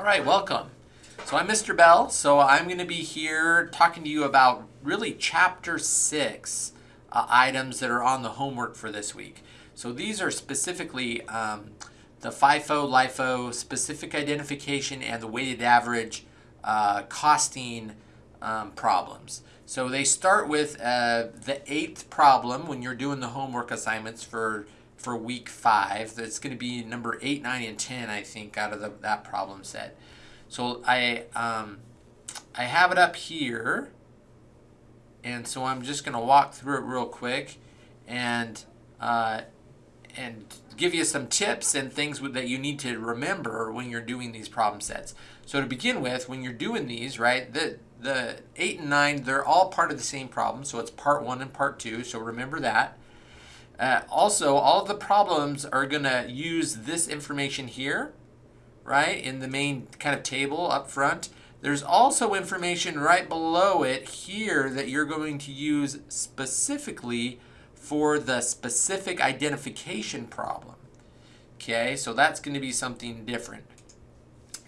All right, welcome. So I'm Mr. Bell, so I'm going to be here talking to you about really chapter six uh, items that are on the homework for this week. So these are specifically um, the FIFO, LIFO, specific identification, and the weighted average uh, costing um, problems. So they start with uh, the eighth problem when you're doing the homework assignments for for week five. That's going to be number eight, nine, and ten, I think, out of the, that problem set. So I um, I have it up here, and so I'm just going to walk through it real quick, and uh, and give you some tips and things that you need to remember when you're doing these problem sets. So to begin with, when you're doing these, right, the the eight and nine, they're all part of the same problem. So it's part one and part two. So remember that. Uh, also, all the problems are going to use this information here, right, in the main kind of table up front. There's also information right below it here that you're going to use specifically for the specific identification problem. Okay, so that's going to be something different.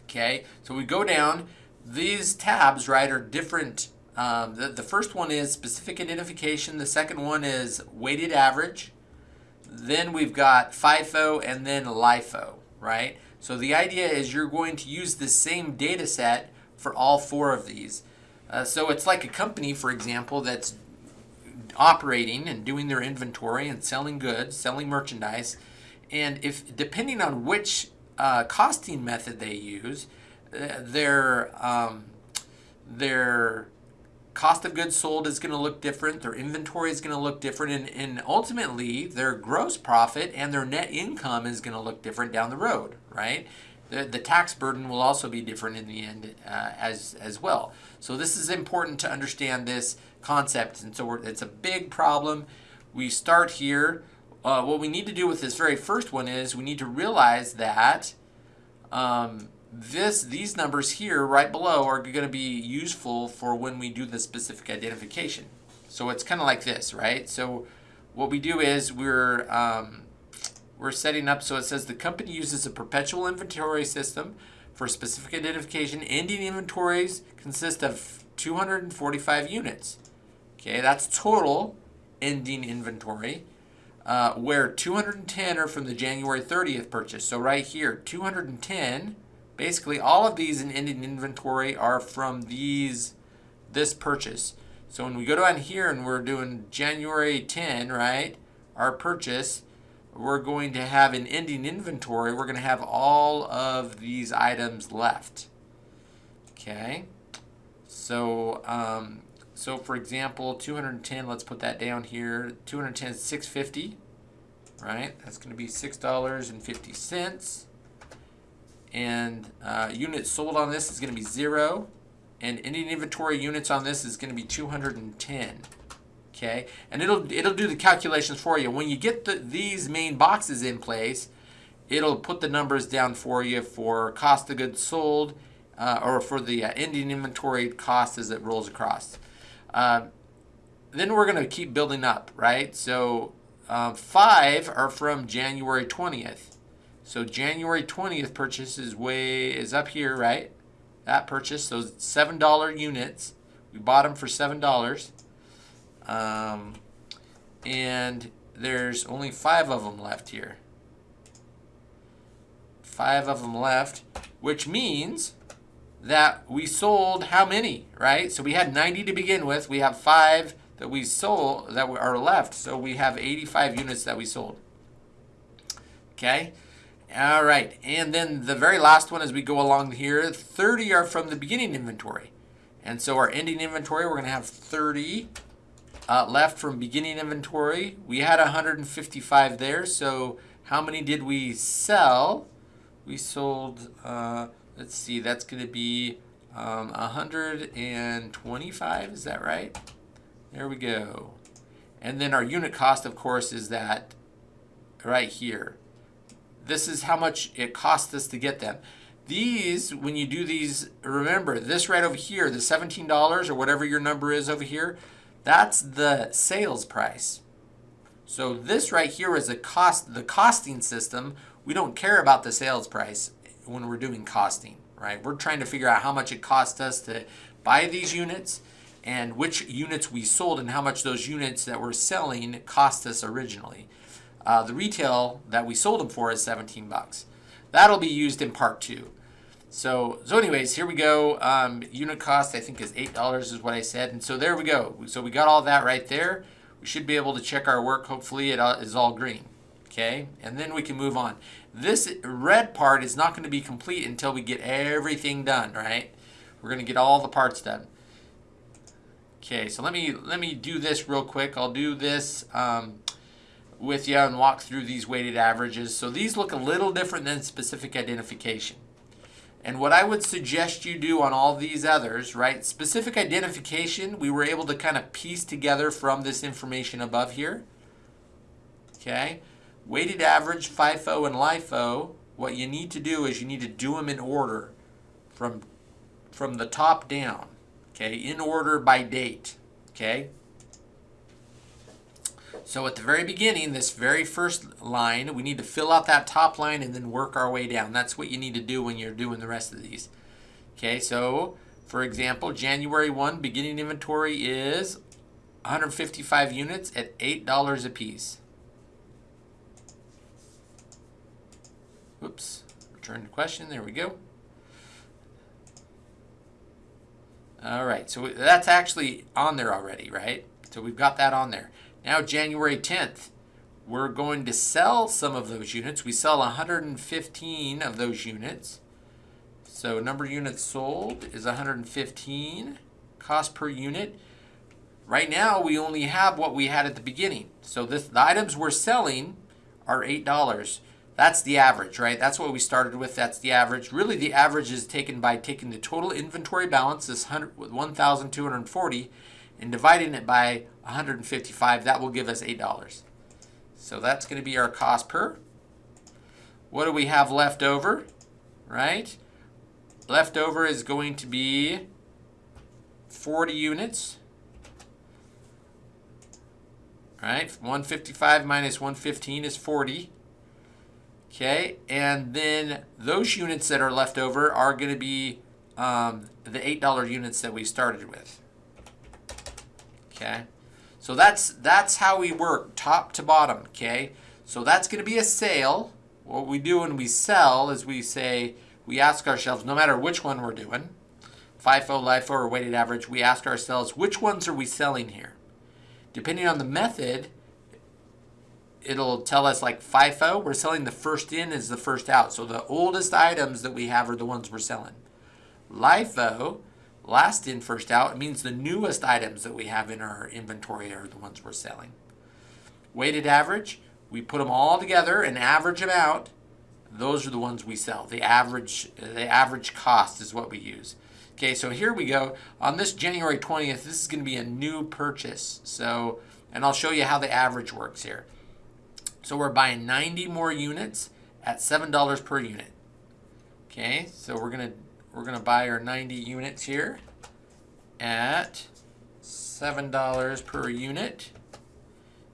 Okay, so we go down. These tabs, right, are different. Um, the, the first one is specific identification. The second one is weighted average. Then we've got FIFO and then LIFO, right? So the idea is you're going to use the same data set for all four of these. Uh, so it's like a company, for example, that's operating and doing their inventory and selling goods, selling merchandise. And if depending on which uh, costing method they use, uh, their um, their cost of goods sold is going to look different, their inventory is going to look different, and, and ultimately their gross profit and their net income is going to look different down the road, right? The, the tax burden will also be different in the end uh, as, as well. So this is important to understand this concept, and so it's a big problem. We start here. Uh, what we need to do with this very first one is we need to realize that um, this these numbers here right below are going to be useful for when we do the specific identification. So it's kind of like this, right? So what we do is we're um, we're setting up so it says the company uses a perpetual inventory system for specific identification. Ending inventories consist of 245 units. Okay, that's total ending inventory. Uh, where 210 are from the January 30th purchase. So right here, 210 Basically, all of these in ending inventory are from these this purchase. So when we go down here and we're doing January 10, right, our purchase, we're going to have an ending inventory. We're going to have all of these items left. Okay. So, um, so for example, 210, let's put that down here. 210 is 650, right? That's going to be $6.50 and uh, units sold on this is going to be zero and ending inventory units on this is going to be 210 okay? And it'll it'll do the calculations for you. When you get the, these main boxes in place it'll put the numbers down for you for cost of goods sold uh, or for the uh, ending inventory cost as it rolls across. Uh, then we're going to keep building up right? So uh, five are from January 20th so January 20th purchase is way is up here, right? That purchase, those $7 units. We bought them for $7. Um, and there's only five of them left here. Five of them left, which means that we sold how many, right? So we had 90 to begin with. We have five that we sold that are left. So we have 85 units that we sold. Okay. All right, and then the very last one as we go along here, 30 are from the beginning inventory. And so our ending inventory, we're going to have 30 uh, left from beginning inventory. We had 155 there, so how many did we sell? We sold, uh, let's see, that's going to be um, 125, is that right? There we go. And then our unit cost, of course, is that right here this is how much it costs us to get them. These, when you do these, remember this right over here, the $17 or whatever your number is over here, that's the sales price. So this right here is a cost, the costing system. We don't care about the sales price when we're doing costing, right? We're trying to figure out how much it cost us to buy these units and which units we sold and how much those units that we're selling cost us originally. Uh, the retail that we sold them for is 17 bucks. That'll be used in part two. So, so anyways, here we go. Um, unit cost, I think, is $8 is what I said. And so there we go. So we got all that right there. We should be able to check our work. Hopefully it is all green. Okay, and then we can move on. This red part is not going to be complete until we get everything done, right? We're going to get all the parts done. Okay, so let me let me do this real quick. I'll do this um, with you and walk through these weighted averages. So these look a little different than specific identification. And what I would suggest you do on all these others, right? Specific identification, we were able to kind of piece together from this information above here. Okay. Weighted average, FIFO, and LIFO, what you need to do is you need to do them in order from, from the top down okay, in order by date, okay? So at the very beginning, this very first line, we need to fill out that top line and then work our way down. That's what you need to do when you're doing the rest of these. Okay, so for example, January 1 beginning inventory is 155 units at $8 a piece. Oops, return to question, there we go. All right, so that's actually on there already, right? So we've got that on there. Now January 10th, we're going to sell some of those units. We sell 115 of those units. So number of units sold is 115. Cost per unit. Right now, we only have what we had at the beginning. So this, the items we're selling are $8. That's the average, right? That's what we started with. That's the average. Really, the average is taken by taking the total inventory balance, this 1,240, and dividing it by 155. That will give us $8. So that's going to be our cost per. What do we have left over, right? Left over is going to be 40 units. Right, 155 minus 115 is 40. Okay, and then those units that are left over are going to be um, the $8 units that we started with. Okay, so that's, that's how we work, top to bottom, okay? So that's going to be a sale. What we do when we sell is we say, we ask ourselves, no matter which one we're doing, FIFO, LIFO, or weighted average, we ask ourselves, which ones are we selling here? Depending on the method, it'll tell us like FIFO, we're selling the first in is the first out. So the oldest items that we have are the ones we're selling. LIFO, last in, first out, it means the newest items that we have in our inventory are the ones we're selling. Weighted average, we put them all together and average them out. Those are the ones we sell. The average, the average cost is what we use. Okay, so here we go. On this January 20th, this is going to be a new purchase. So, and I'll show you how the average works here. So we're buying 90 more units at $7 per unit. Okay, so we're gonna we're gonna buy our 90 units here at $7 per unit.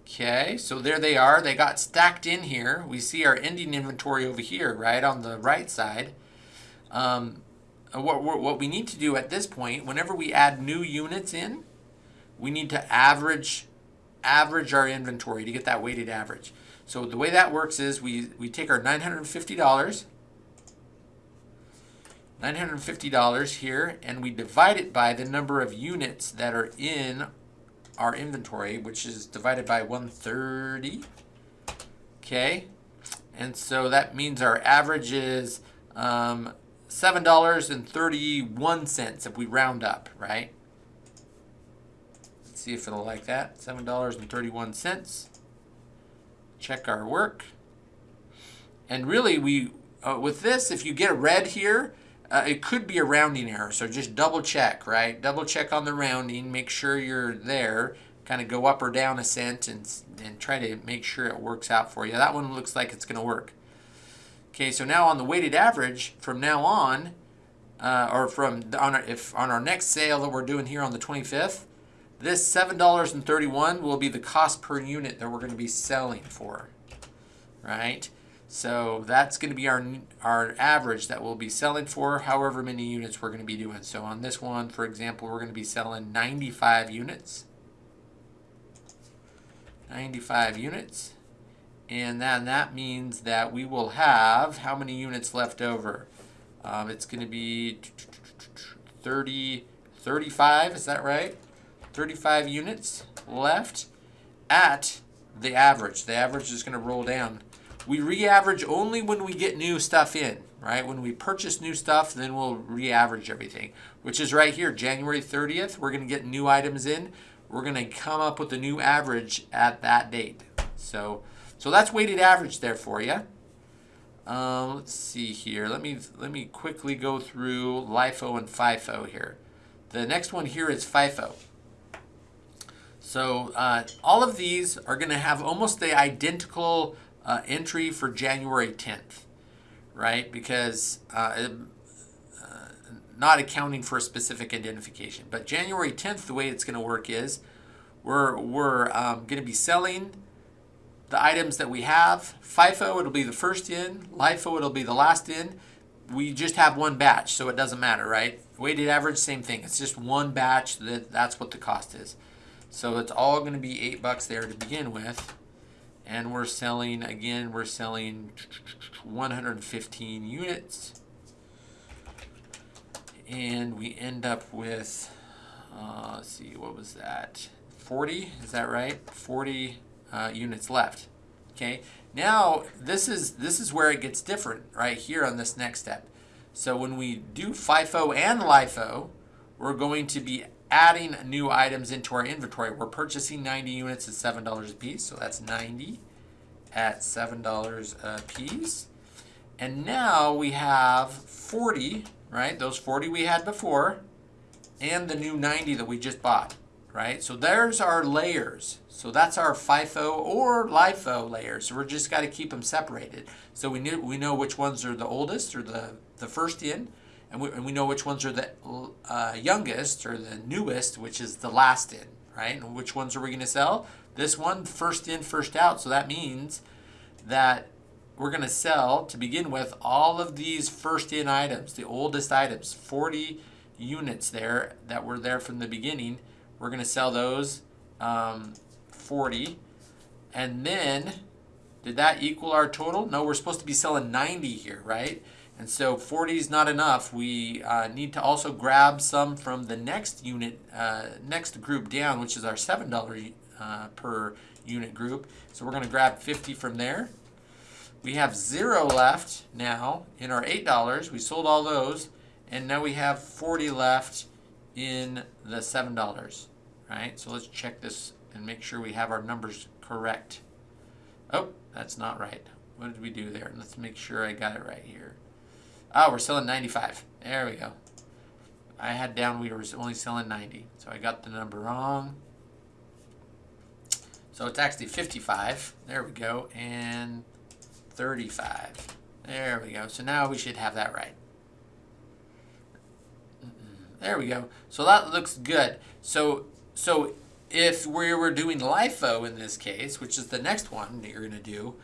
Okay, so there they are. They got stacked in here. We see our ending inventory over here, right, on the right side. Um, what, what we need to do at this point, whenever we add new units in, we need to average average our inventory to get that weighted average. So the way that works is we, we take our $950, $950 here, and we divide it by the number of units that are in our inventory, which is divided by 130. Okay, and so that means our average is um, $7.31 if we round up, right? Let's see if it'll like that. $7.31 check our work. And really, we uh, with this, if you get a red here, uh, it could be a rounding error. So just double check, right? Double check on the rounding. Make sure you're there. Kind of go up or down a cent and, and try to make sure it works out for you. That one looks like it's going to work. Okay, so now on the weighted average, from now on, uh, or from on our, if on our next sale that we're doing here on the 25th, this $7.31 will be the cost per unit that we're going to be selling for, right? So that's going to be our, our average that we'll be selling for however many units we're going to be doing. So on this one, for example, we're going to be selling 95 units. 95 units. And then that means that we will have how many units left over? Um, it's going to be 30, 35, is that right? 35 units left at the average. The average is going to roll down. We re-average only when we get new stuff in, right? When we purchase new stuff, then we'll re-average everything, which is right here, January 30th. We're going to get new items in. We're going to come up with a new average at that date. So, so that's weighted average there for you. Um, let's see here. Let me let me quickly go through LIFO and FIFO here. The next one here is FIFO. So uh, all of these are going to have almost the identical uh, entry for January 10th, right? Because uh, uh, not accounting for a specific identification. But January 10th, the way it's going to work is we're, we're um, going to be selling the items that we have. FIFO, it'll be the first in. LIFO, it'll be the last in. We just have one batch, so it doesn't matter, right? Weighted average, same thing. It's just one batch. That That's what the cost is. So it's all going to be eight bucks there to begin with. And we're selling, again, we're selling 115 units. And we end up with, uh, let's see, what was that? 40, is that right? 40 uh, units left. Okay, now this is this is where it gets different right here on this next step. So when we do FIFO and LIFO, we're going to be adding new items into our inventory. We're purchasing 90 units at $7 a piece, so that's 90 at $7 a piece. And now we have 40, right? Those 40 we had before, and the new 90 that we just bought, right? So there's our layers. So that's our FIFO or LIFO layers. So we're just got to keep them separated. So we, knew, we know which ones are the oldest or the, the first in, and we, and we know which ones are the uh, youngest or the newest, which is the last in, right? And which ones are we going to sell? This one, first in, first out. So that means that we're going to sell, to begin with, all of these first in items, the oldest items, 40 units there that were there from the beginning. We're going to sell those um, 40. And then, did that equal our total? No, we're supposed to be selling 90 here, right? And so 40 is not enough. We uh, need to also grab some from the next unit, uh, next group down, which is our $7 uh, per unit group. So we're going to grab 50 from there. We have zero left now in our $8. We sold all those. And now we have 40 left in the $7, right? So let's check this and make sure we have our numbers correct. Oh, that's not right. What did we do there? Let's make sure I got it right here. Oh, we're selling 95. There we go. I had down we were only selling 90. So I got the number wrong. So it's actually 55. There we go. And 35. There we go. So now we should have that right. There we go. So that looks good. So so if we were doing LIFO in this case, which is the next one that you're going to do,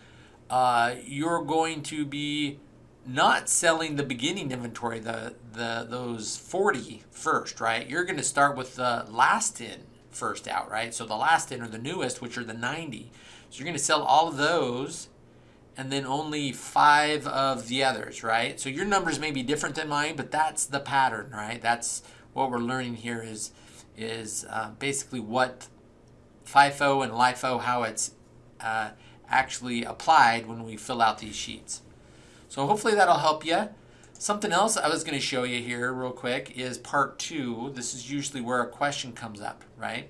uh, you're going to be not selling the beginning inventory, the, the those 40 first, right? You're going to start with the last in first out, right? So the last in are the newest, which are the 90. So you're going to sell all of those and then only five of the others, right? So your numbers may be different than mine, but that's the pattern, right? That's what we're learning here is, is uh, basically what FIFO and LIFO, how it's uh, actually applied when we fill out these sheets. So hopefully that'll help you. Something else I was going to show you here real quick is part two. This is usually where a question comes up, right?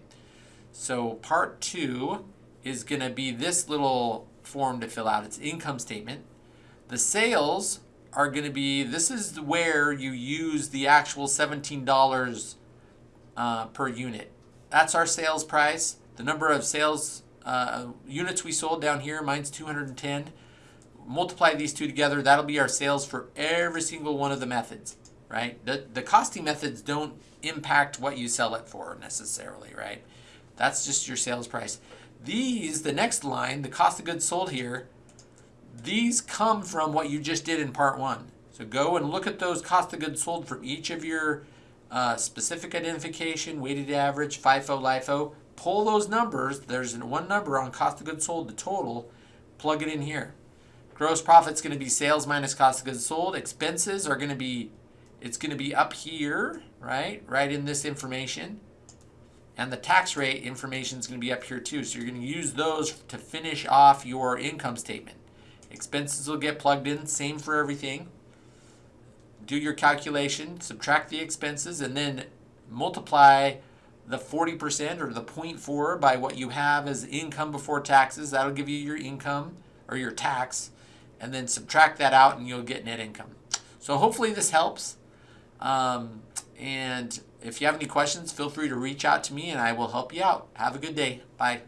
So part two is going to be this little form to fill out. It's income statement. The sales are going to be, this is where you use the actual $17 uh, per unit. That's our sales price. The number of sales uh, units we sold down here, mine's 210 multiply these two together, that'll be our sales for every single one of the methods, right? The, the costing methods don't impact what you sell it for necessarily, right? That's just your sales price. These, the next line, the cost of goods sold here, these come from what you just did in part one. So go and look at those cost of goods sold from each of your uh, specific identification, weighted average, FIFO, LIFO. Pull those numbers. There's one number on cost of goods sold, the total. Plug it in here. Gross profit's going to be sales minus cost of goods sold. Expenses are going to be, it's going to be up here, right? Right in this information. And the tax rate information is going to be up here too. So you're going to use those to finish off your income statement. Expenses will get plugged in, same for everything. Do your calculation, subtract the expenses, and then multiply the 40% or the 0.4 by what you have as income before taxes. That'll give you your income or your tax. And then subtract that out and you'll get net income. So hopefully this helps. Um, and if you have any questions, feel free to reach out to me and I will help you out. Have a good day. Bye.